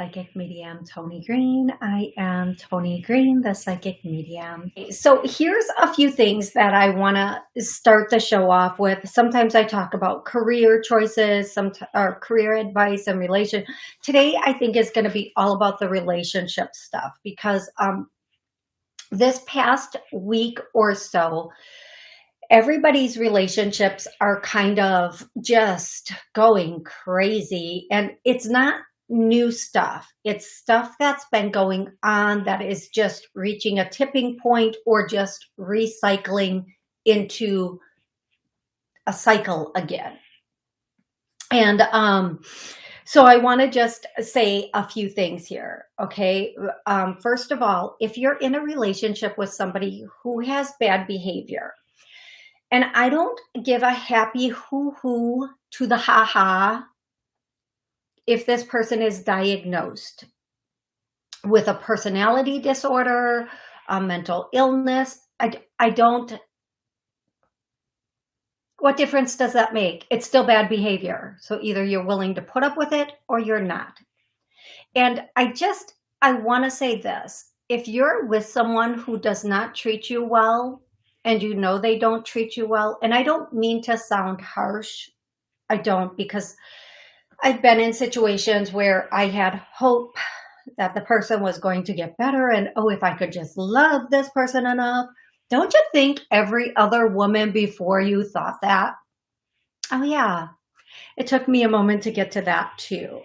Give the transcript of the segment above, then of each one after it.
Psychic Medium Tony Green. I am Tony Green, the Psychic Medium. So here's a few things that I want to start the show off with. Sometimes I talk about career choices, some or career advice and relation. Today, I think is going to be all about the relationship stuff because um, this past week or so, everybody's relationships are kind of just going crazy and it's not new stuff. It's stuff that's been going on that is just reaching a tipping point or just recycling into a cycle again. And um, so I want to just say a few things here. Okay. Um, first of all, if you're in a relationship with somebody who has bad behavior, and I don't give a happy hoo-hoo to the ha-ha if this person is diagnosed with a personality disorder, a mental illness. I, I don't, what difference does that make? It's still bad behavior. So either you're willing to put up with it or you're not. And I just, I want to say this. If you're with someone who does not treat you well, and you know they don't treat you well. And I don't mean to sound harsh. I don't because I've been in situations where I had hope that the person was going to get better and oh, if I could just love this person enough. Don't you think every other woman before you thought that? Oh yeah, it took me a moment to get to that too.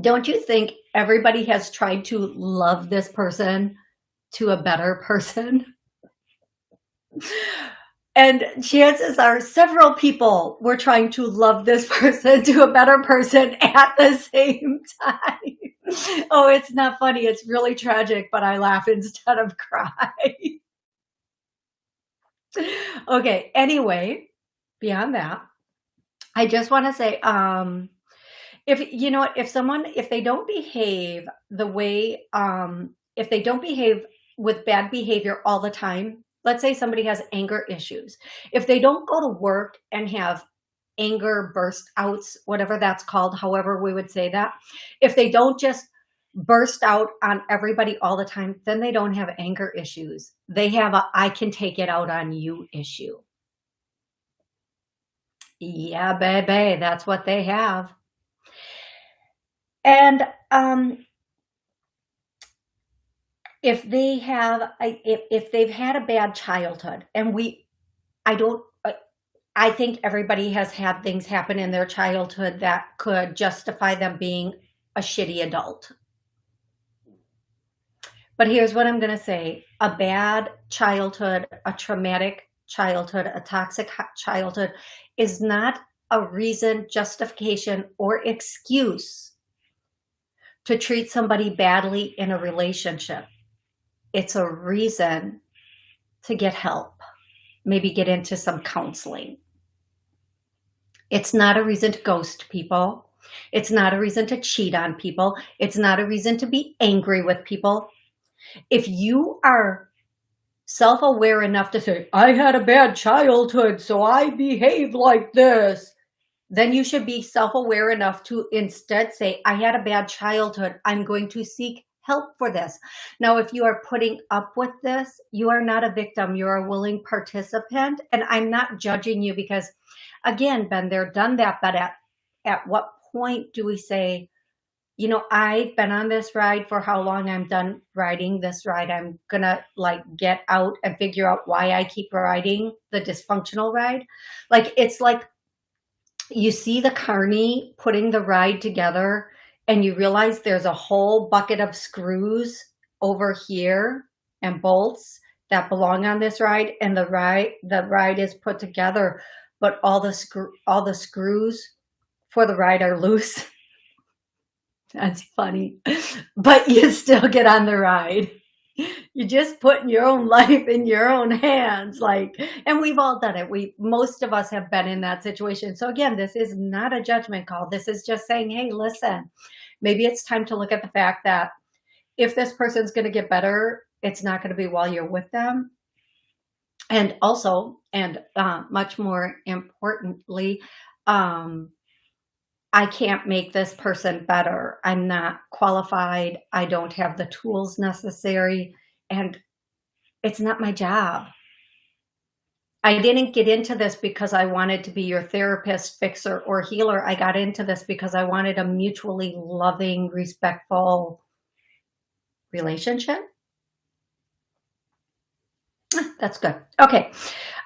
Don't you think everybody has tried to love this person to a better person? And chances are several people were trying to love this person to a better person at the same time. Oh, it's not funny. It's really tragic, but I laugh instead of cry. okay. Anyway, beyond that, I just want to say, um, if you know, if someone, if they don't behave the way, um, if they don't behave with bad behavior all the time, let's say somebody has anger issues. If they don't go to work and have anger burst outs, whatever that's called, however we would say that, if they don't just burst out on everybody all the time, then they don't have anger issues. They have a I can take it out on you issue. Yeah, baby, that's what they have. And um, if they have if, if they've had a bad childhood and we i don't i think everybody has had things happen in their childhood that could justify them being a shitty adult. But here's what i'm going to say. A bad childhood a traumatic childhood a toxic childhood is not a reason justification or excuse to treat somebody badly in a relationship it's a reason to get help, maybe get into some counseling. It's not a reason to ghost people. It's not a reason to cheat on people. It's not a reason to be angry with people. If you are self-aware enough to say, I had a bad childhood, so I behave like this, then you should be self-aware enough to instead say, I had a bad childhood. I'm going to seek help for this. Now, if you are putting up with this, you are not a victim. You're a willing participant. And I'm not judging you because, again, been there, done that. But at, at what point do we say, you know, I've been on this ride for how long I'm done riding this ride. I'm going to like get out and figure out why I keep riding the dysfunctional ride. Like, it's like you see the carny putting the ride together and you realize there's a whole bucket of screws over here and bolts that belong on this ride and the ride the ride is put together but all the screw all the screws for the ride are loose. That's funny. But you still get on the ride you just put your own life in your own hands like and we've all done it. We most of us have been in that situation. So again this is not a judgment call. This is just saying hey listen maybe it's time to look at the fact that if this person's going to get better it's not going to be while you're with them. And also and uh, much more importantly um I can't make this person better. I'm not qualified. I don't have the tools necessary and it's not my job. I didn't get into this because I wanted to be your therapist, fixer, or healer. I got into this because I wanted a mutually loving, respectful relationship. That's good. Okay.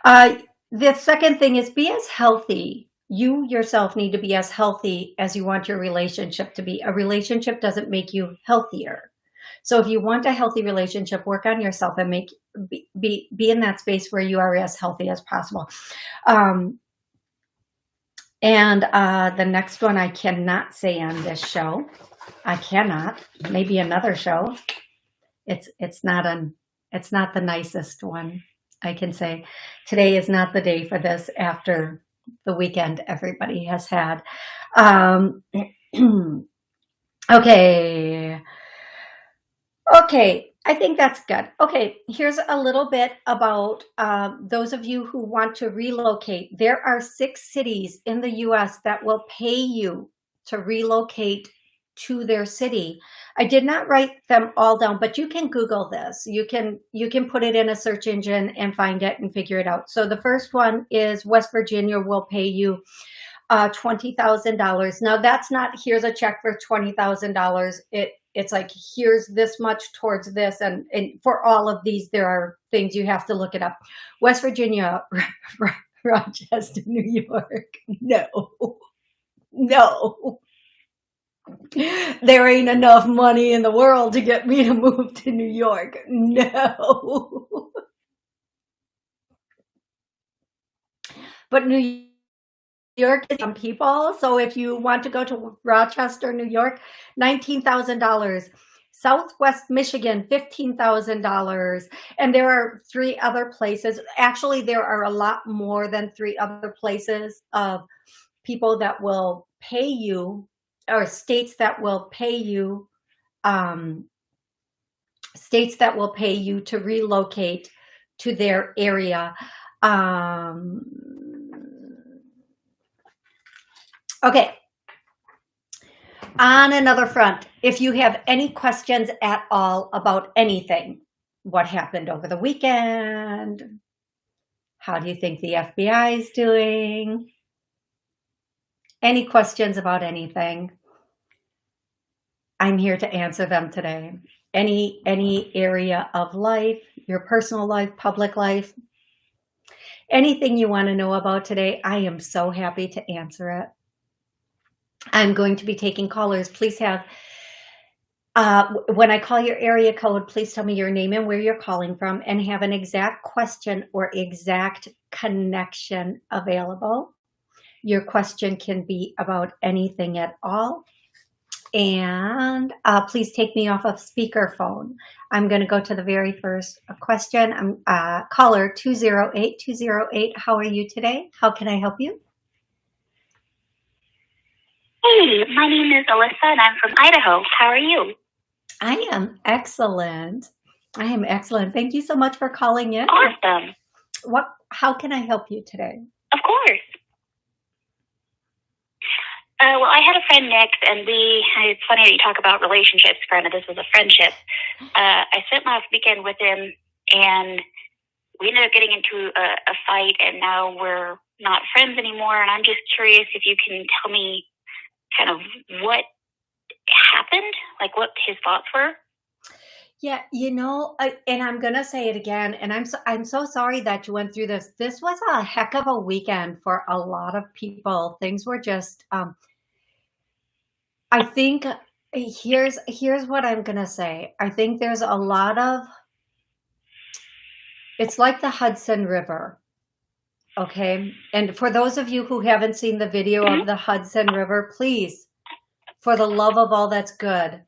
Uh, the second thing is be as healthy. You yourself need to be as healthy as you want your relationship to be. A relationship doesn't make you healthier. So if you want a healthy relationship, work on yourself and make be be, in that space where you are as healthy as possible. Um, and uh, the next one I cannot say on this show. I cannot. Maybe another show. It's it's not an it's not the nicest one. I can say today is not the day for this after the weekend everybody has had. Um, okay. Okay, I think that's good. Okay, here's a little bit about um, those of you who want to relocate. There are six cities in the US that will pay you to relocate to their city. I did not write them all down, but you can Google this. You can you can put it in a search engine and find it and figure it out. So the first one is West Virginia will pay you uh, $20,000. Now that's not, here's a check for $20,000. It it's like here's this much towards this and, and for all of these there are things you have to look it up west virginia rochester new york no no there ain't enough money in the world to get me to move to new york no but new York is some people. So if you want to go to Rochester, New York, $19,000. Southwest Michigan, $15,000. And there are three other places. Actually, there are a lot more than three other places of people that will pay you or states that will pay you, um, states that will pay you to relocate to their area. Um, Okay. On another front, if you have any questions at all about anything, what happened over the weekend? How do you think the FBI is doing? Any questions about anything? I'm here to answer them today. Any, any area of life, your personal life, public life, anything you want to know about today, I am so happy to answer it. I'm going to be taking callers. Please have, uh, when I call your area code, please tell me your name and where you're calling from and have an exact question or exact connection available. Your question can be about anything at all. And uh, please take me off of speakerphone. I'm going to go to the very first question. I'm uh, caller 208 208. How are you today? How can I help you? Hey, my name is Alyssa and I'm from Idaho. How are you? I am excellent. I am excellent. Thank you so much for calling in. Awesome. What? How can I help you today? Of course. Uh, well, I had a friend, Nick, and we, it's funny that you talk about relationships. Granted, this was a friendship. Uh, I spent last weekend with him, and we ended up getting into a, a fight, and now we're not friends anymore. And I'm just curious if you can tell me kind of what happened, like what his thoughts were? Yeah, you know, and I'm gonna say it again, and I'm so I'm so sorry that you went through this. This was a heck of a weekend for a lot of people. Things were just, um, I think here's here's what I'm gonna say. I think there's a lot of. It's like the Hudson River. Okay. And for those of you who haven't seen the video of the Hudson River, please, for the love of all that's good,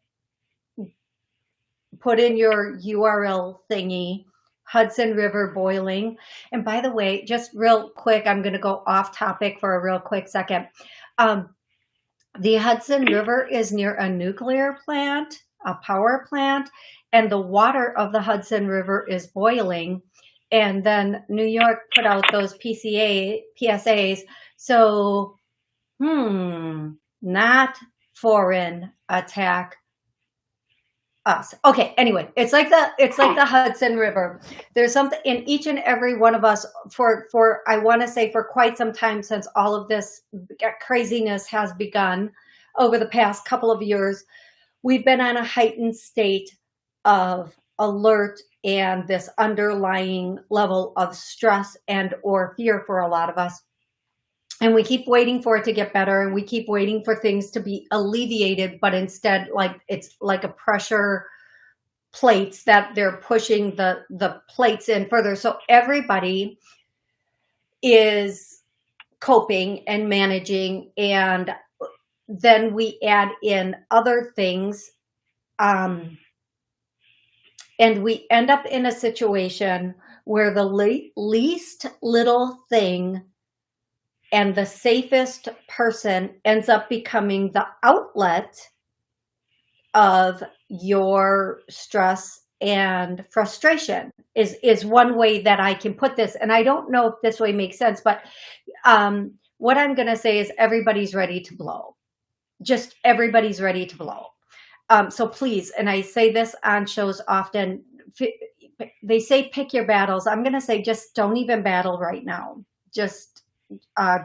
put in your URL thingy, Hudson River boiling. And by the way, just real quick, I'm going to go off topic for a real quick second. Um, the Hudson River is near a nuclear plant, a power plant, and the water of the Hudson River is boiling and then New York put out those PCA PSAs. So, hmm, not foreign attack us. Okay, anyway, it's like the it's like the Hudson River. There's something in each and every one of us for for I want to say for quite some time since all of this craziness has begun over the past couple of years, we've been on a heightened state of alert and this underlying level of stress and or fear for a lot of us and we keep waiting for it to get better and we keep waiting for things to be alleviated but instead like it's like a pressure plates that they're pushing the the plates in further. So everybody is coping and managing and then we add in other things um and we end up in a situation where the le least little thing and the safest person ends up becoming the outlet of your stress and frustration is is one way that I can put this. And I don't know if this way makes sense but um, what I'm gonna say is everybody's ready to blow. Just everybody's ready to blow. Um, so please and I say this on shows often they say pick your battles. I'm gonna say just don't even battle right now. Just uh,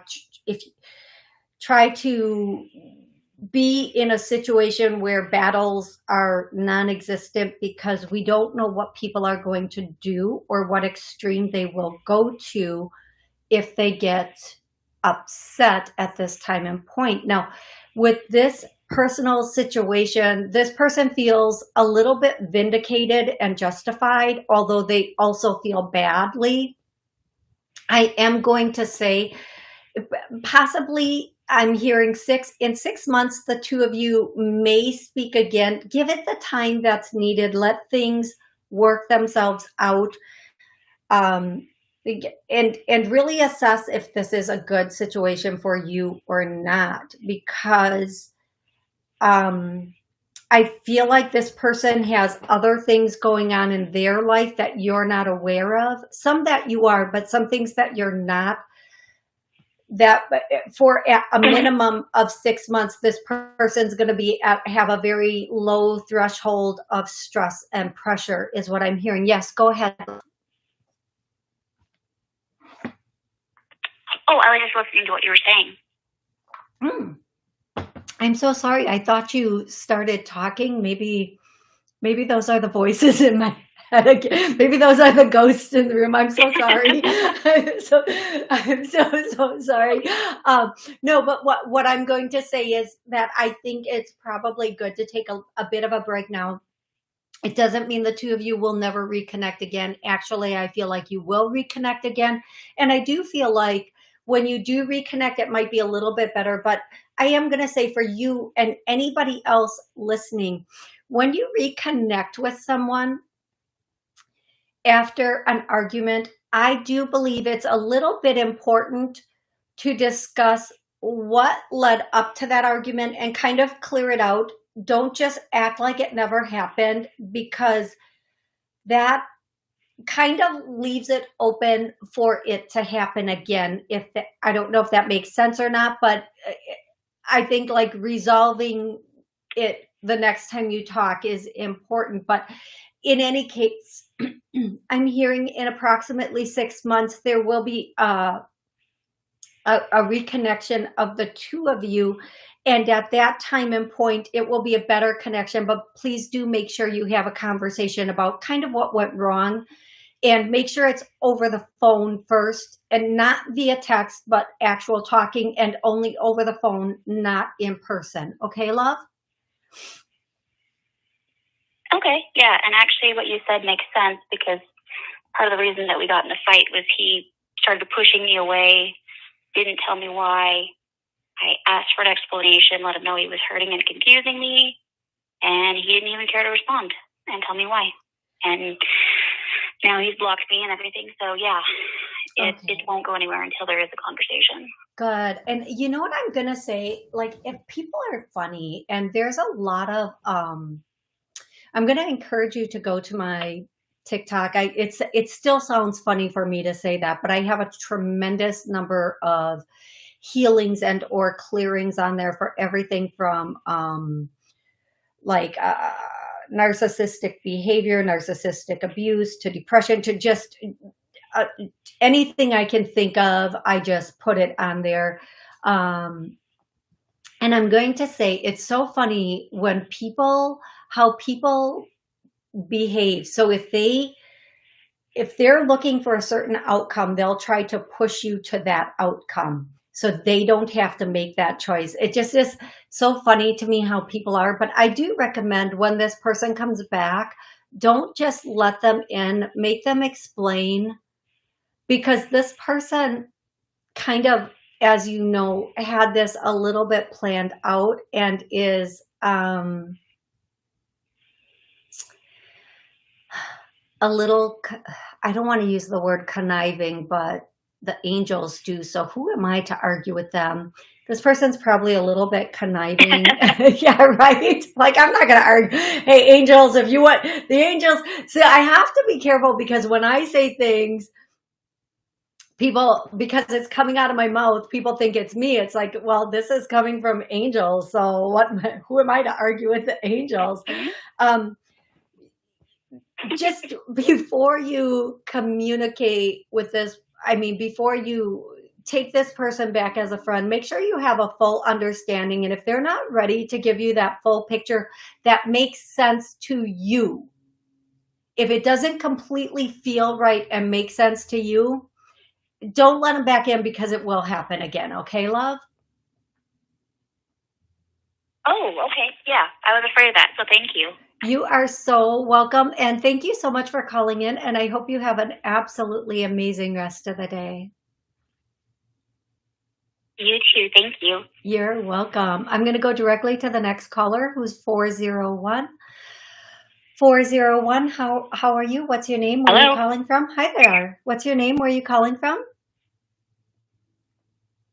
if try to be in a situation where battles are non-existent because we don't know what people are going to do or what extreme they will go to if they get upset at this time and point. Now, with this personal situation, this person feels a little bit vindicated and justified, although they also feel badly I am going to say possibly I'm hearing six in six months, the two of you may speak again. Give it the time that's needed. Let things work themselves out. Um, and and really assess if this is a good situation for you or not because um I feel like this person has other things going on in their life that you're not aware of. Some that you are, but some things that you're not. That for a minimum of six months, this person's going to be at, have a very low threshold of stress and pressure, is what I'm hearing. Yes, go ahead. Oh, I was just listening to what you were saying. Hmm. I'm so sorry. I thought you started talking. Maybe, maybe those are the voices in my head again. Maybe those are the ghosts in the room. I'm so sorry. I'm so, I'm so, so sorry. Um, no, but what, what I'm going to say is that I think it's probably good to take a, a bit of a break now. It doesn't mean the two of you will never reconnect again. Actually, I feel like you will reconnect again. And I do feel like when you do reconnect, it might be a little bit better, but I am going to say for you and anybody else listening, when you reconnect with someone after an argument, I do believe it's a little bit important to discuss what led up to that argument and kind of clear it out. Don't just act like it never happened because that kind of leaves it open for it to happen again. If the, I don't know if that makes sense or not, but uh, I think like resolving it the next time you talk is important. But in any case, I'm hearing in approximately six months, there will be uh, a, a reconnection of the two of you. And at that time and point, it will be a better connection. But please do make sure you have a conversation about kind of what went wrong and make sure it's over the phone first and not via text, but actual talking and only over the phone, not in person. Okay, love? Okay, yeah. And actually what you said makes sense because part of the reason that we got in the fight was he started pushing me away, didn't tell me why. I asked for an explanation, let him know he was hurting and confusing me, and he didn't even care to respond and tell me why. And now he's blocked me and everything. So yeah, it, okay. it won't go anywhere until there is a conversation. Good. And you know what I'm going to say? Like if people are funny and there's a lot of, um, I'm going to encourage you to go to my TikTok. I, it's, it still sounds funny for me to say that, but I have a tremendous number of healings and or clearings on there for everything from um, like uh, narcissistic behavior, narcissistic abuse, to depression, to just uh, anything I can think of, I just put it on there. Um, and I'm going to say, it's so funny when people, how people behave. So if they, if they're looking for a certain outcome, they'll try to push you to that outcome so they don't have to make that choice. It just is so funny to me how people are, but I do recommend when this person comes back, don't just let them in, make them explain because this person kind of, as you know, had this a little bit planned out and is, um, a little, I don't want to use the word conniving, but the angels do. So who am I to argue with them? This person's probably a little bit conniving. yeah, right? Like, I'm not going to argue. Hey, angels, if you want the angels. See, I have to be careful because when I say things, people, because it's coming out of my mouth, people think it's me. It's like, well, this is coming from angels. So what, who am I to argue with the angels? Um, just before you communicate with this I mean, before you take this person back as a friend, make sure you have a full understanding. And if they're not ready to give you that full picture that makes sense to you, if it doesn't completely feel right and make sense to you, don't let them back in because it will happen again. Okay, love? Oh, okay. Yeah, I was afraid of that. So thank you. You are so welcome. And thank you so much for calling in. And I hope you have an absolutely amazing rest of the day. You too. Thank you. You're welcome. I'm going to go directly to the next caller who's 401. 401, how, how are you? What's your name? Where Hello. are you calling from? Hi there. What's your name? Where are you calling from?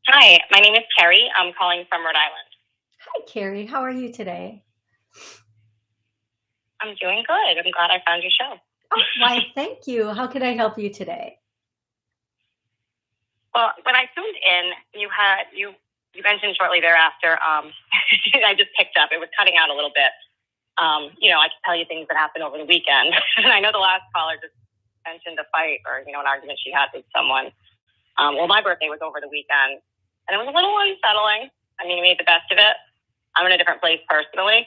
Hi, my name is Carrie. I'm calling from Rhode Island. Hi, Carrie. How are you today? I'm doing good. I'm glad I found your show. Oh, why, thank you. How can I help you today? Well, when I tuned in, you had you you mentioned shortly thereafter. Um, I just picked up. It was cutting out a little bit. Um, you know, I can tell you things that happened over the weekend, and I know the last caller just mentioned a fight or you know an argument she had with someone. Um, well, my birthday was over the weekend, and it was a little unsettling. I mean, we made the best of it. I'm in a different place personally,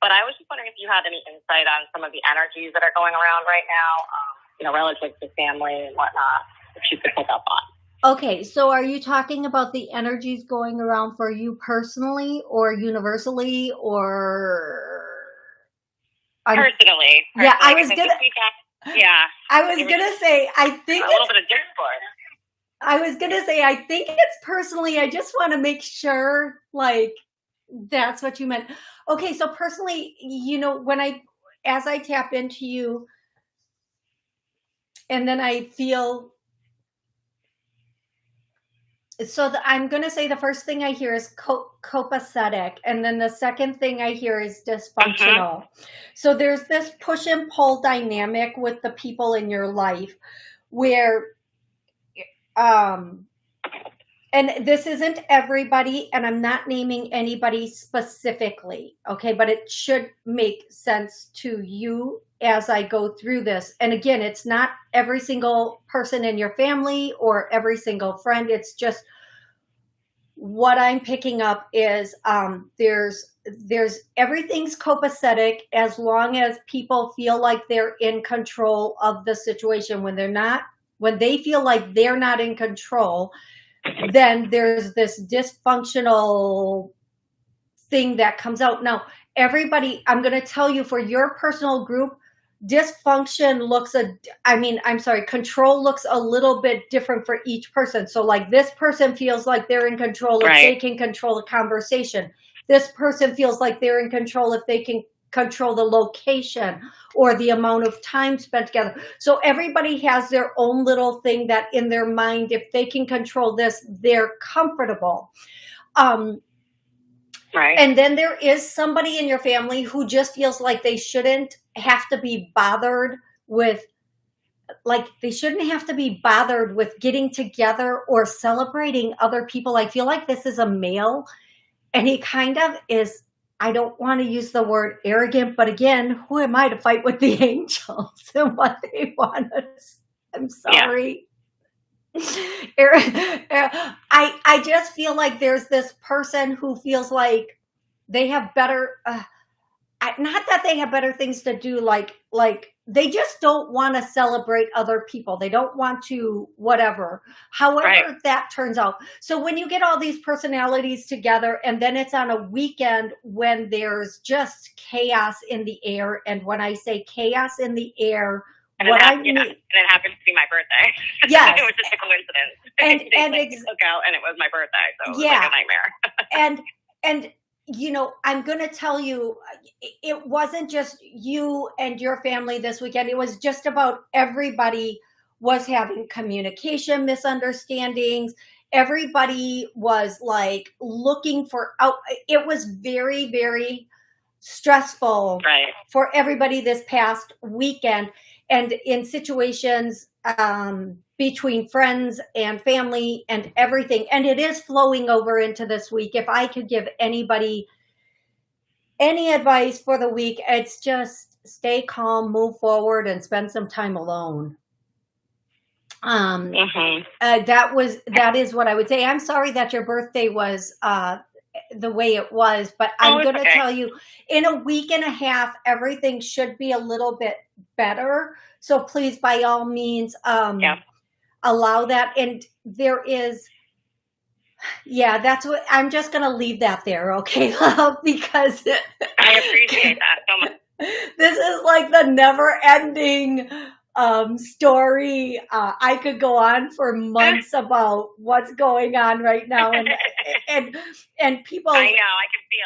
but I was just wondering if you had any insight on some of the energies that are going around right now, um, you know, relative to family and whatnot, if you could pick up on. Okay, so are you talking about the energies going around for you personally or universally or? Personally. personally. Yeah, I was gonna. yeah, I was gonna say. I think a little bit of discord. I was gonna say. I think it's personally. I just want to make sure, like, that's what you meant. Okay, so personally, you know, when I, as I tap into you, and then I feel, so the, I'm going to say the first thing I hear is co- copacetic, and then the second thing I hear is dysfunctional. Mm-hmm. So there's this push and pull dynamic with the people in your life where, um, and this isn't everybody, and I'm not naming anybody specifically, okay, but it should make sense to you as I go through this. And again, it's not every single person in your family or every single friend. It's just what I'm picking up is um, there's there's everything's copacetic as long as people feel like they're in control of the situation. When they're not, when they feel like they're not in control, then there's this dysfunctional thing that comes out. Now, everybody, I'm going to tell you for your personal group, dysfunction looks a, I mean, I'm sorry, control looks a little bit different for each person. So like this person feels like they're in control if right. they can control a conversation. This person feels like they're in control if they can control the location or the amount of time spent together. So everybody has their own little thing that in their mind, if they can control this, they're comfortable. Um, right. And then there is somebody in your family who just feels like they shouldn't have to be bothered with like they shouldn't have to be bothered with getting together or celebrating other people. I feel like this is a male and he kind of is I don't want to use the word arrogant, but again, who am I to fight with the angels and what they want us? I'm sorry. Yeah. I I just feel like there's this person who feels like they have better uh, not that they have better things to do like like they just don't want to celebrate other people they don't want to whatever however right. that turns out so when you get all these personalities together and then it's on a weekend when there's just chaos in the air and when i say chaos in the air and what happened, I mean, yeah, and it happened to be my birthday. Yes, it was just a coincidence. And and ex- out, and it was my birthday, so it was yeah, like a nightmare. and and you know, I'm going to tell you, it wasn't just you and your family this weekend. It was just about everybody was having communication misunderstandings. Everybody was like looking for out. It was very, very stressful right. for everybody this past weekend. And in situations um, between friends and family and everything. And it is flowing over into this week. If I could give anybody any advice for the week, it's just stay calm, move forward, and spend some time alone. Um, mm-hmm. uh, that was that is what I would say. I'm sorry that your birthday was uh, the way it was, but oh, I'm going to okay. tell you, in a week and a half, everything should be a little bit better. So please, by all means, um, yeah allow that. And there is, yeah, that's what I'm just going to leave that there. Okay. Love, because I appreciate that so much. This is like the never ending um, story. Uh, I could go on for months about what's going on right now, and and and people. I know, I can feel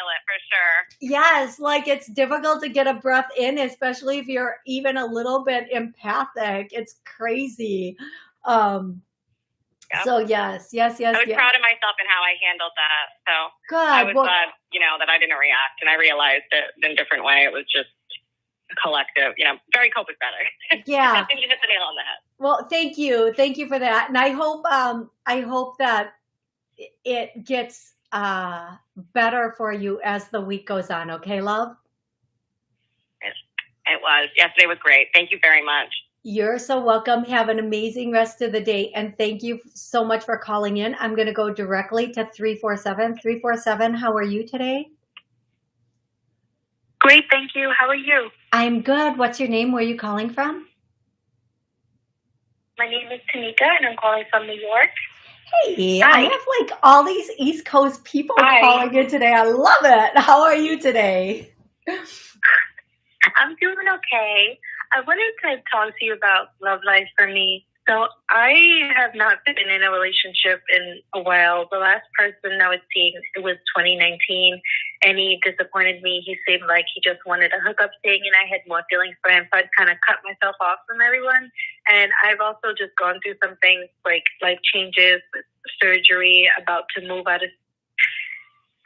it for sure. Yes, like it's difficult to get a breath in, especially if you're even a little bit empathic. It's crazy. Um, yep. So yes, yes, yes. I was yes. proud of myself and how I handled that. So good. I was well, glad, you know, that I didn't react, and I realized it in a different way. It was just collective, you know, very copacetic. Yeah, I think you hit the nail on the head. Well, thank you, thank you for that, and I hope, um, I hope that it gets uh better for you as the week goes on. Okay, love. It was. Yesterday was great. Thank you very much. You're so welcome. Have an amazing rest of the day. And thank you so much for calling in. I'm going to go directly to 347. 347, how are you today? Great, thank you. How are you? I'm good. What's your name? Where are you calling from? My name is Tanika, and I'm calling from New York. Hey, Hi. I have like all these East Coast people Hi. calling in today. I love it. How are you today? I'm doing okay. I wanted to talk to you about love life for me. So I have not been in a relationship in a while. The last person I was seeing it was 2019, and he disappointed me. He seemed like he just wanted a hookup thing, and I had more feelings for him, so I'd kind of cut myself off from everyone. And I've also just gone through some things like life changes, surgery, about to move out of.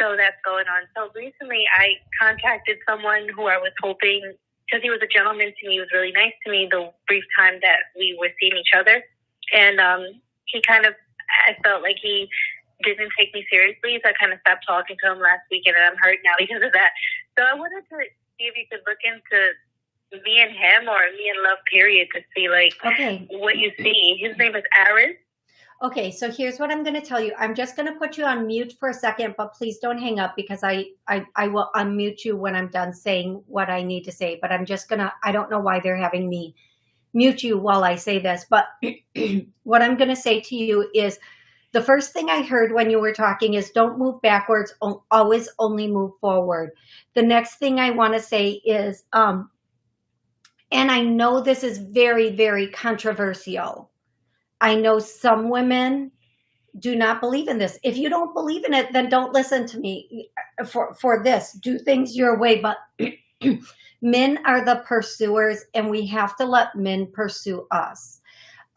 So that's going on. So recently, I contacted someone who I was hoping because he was a gentleman to me, he was really nice to me the brief time that we were seeing each other. And um, he kind of, I felt like he didn't take me seriously, so I kind of stopped talking to him last weekend, and I'm hurt now because of that. So I wanted to see if you could look into me and him or me and love period to see like okay. what you see. His name is Aris. Okay, so here's what I'm going to tell you. I'm just going to put you on mute for a second, but please don't hang up because I, I, I will unmute you when I'm done saying what I need to say. But I'm just going to, I don't know why they're having me mute you while I say this. But what I'm going to say to you is the first thing I heard when you were talking is don't move backwards, always only move forward. The next thing I want to say is, um, and I know this is very, very controversial I know some women do not believe in this. If you don't believe in it, then don't listen to me for, for this. Do things your way. But men are the pursuers and we have to let men pursue us.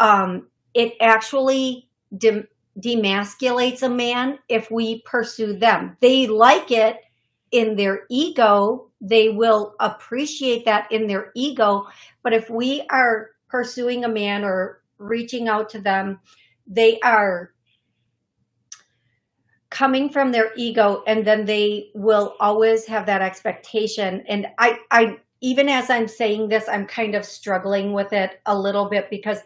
Um, it actually demasculates a man if we pursue them. They like it in their ego. They will appreciate that in their ego. But if we are pursuing a man or reaching out to them, they are coming from their ego and then they will always have that expectation. And I, I, even as I'm saying this, I'm kind of struggling with it a little bit because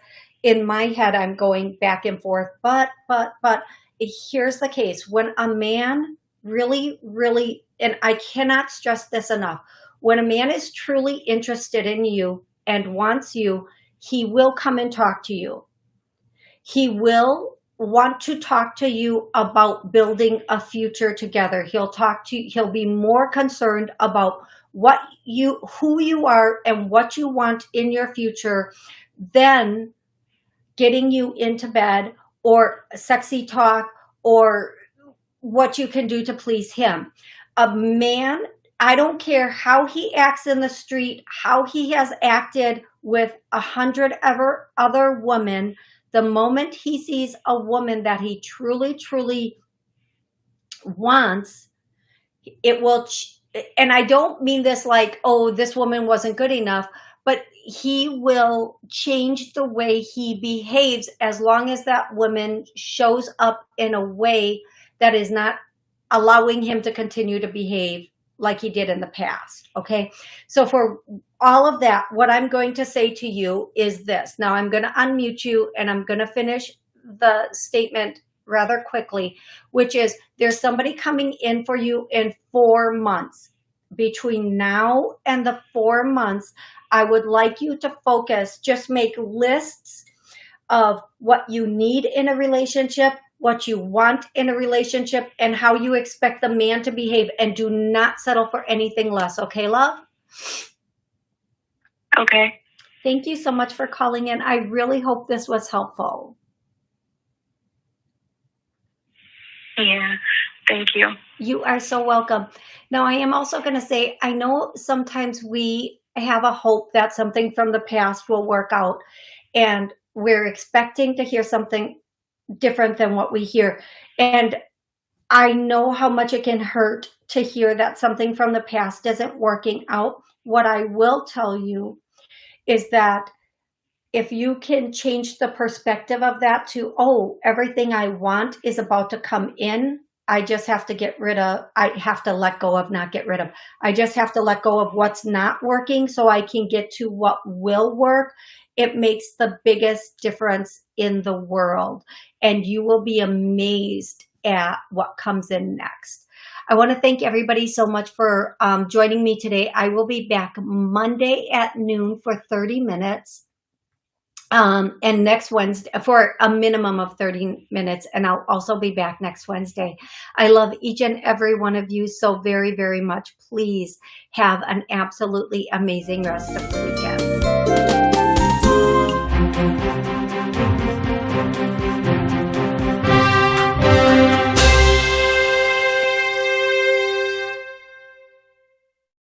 in my head, I'm going back and forth, but, but, but here's the case. When a man really, really, and I cannot stress this enough, when a man is truly interested in you and wants you, he will come and talk to you. He will want to talk to you about building a future together. He'll talk to you, he'll be more concerned about what you, who you are and what you want in your future than getting you into bed or sexy talk or what you can do to please him. A man, I don't care how he acts in the street, how he has acted with a hundred ever other women, the moment he sees a woman that he truly, truly wants, it will, and I don't mean this like, oh, this woman wasn't good enough, but he will change the way he behaves as long as that woman shows up in a way that is not allowing him to continue to behave like he did in the past. Okay. So for all of that, what I'm going to say to you is this. Now I'm going to unmute you and I'm going to finish the statement rather quickly, which is there's somebody coming in for you in four months. Between now and the four months, I would like you to focus, just make lists of what you need in a relationship, what you want in a relationship, and how you expect the man to behave, and do not settle for anything less. Okay, love? Okay. Thank you so much for calling in. I really hope this was helpful. Yeah, thank you. You are so welcome. Now, I am also going to say, I know sometimes we have a hope that something from the past will work out and we're expecting to hear something different than what we hear. And I know how much it can hurt to hear that something from the past isn't working out. What I will tell you is that if you can change the perspective of that to, oh, everything I want is about to come in I just have to get rid of, I have to let go of, not get rid of. I just have to let go of what's not working so I can get to what will work. It makes the biggest difference in the world. And you will be amazed at what comes in next. I want to thank everybody so much for um, joining me today. I will be back Monday at noon for 30 minutes um, and next Wednesday for a minimum of 30 minutes. And I'll also be back next Wednesday. I love each and every one of you so very, very much. Please have an absolutely amazing rest of the weekend.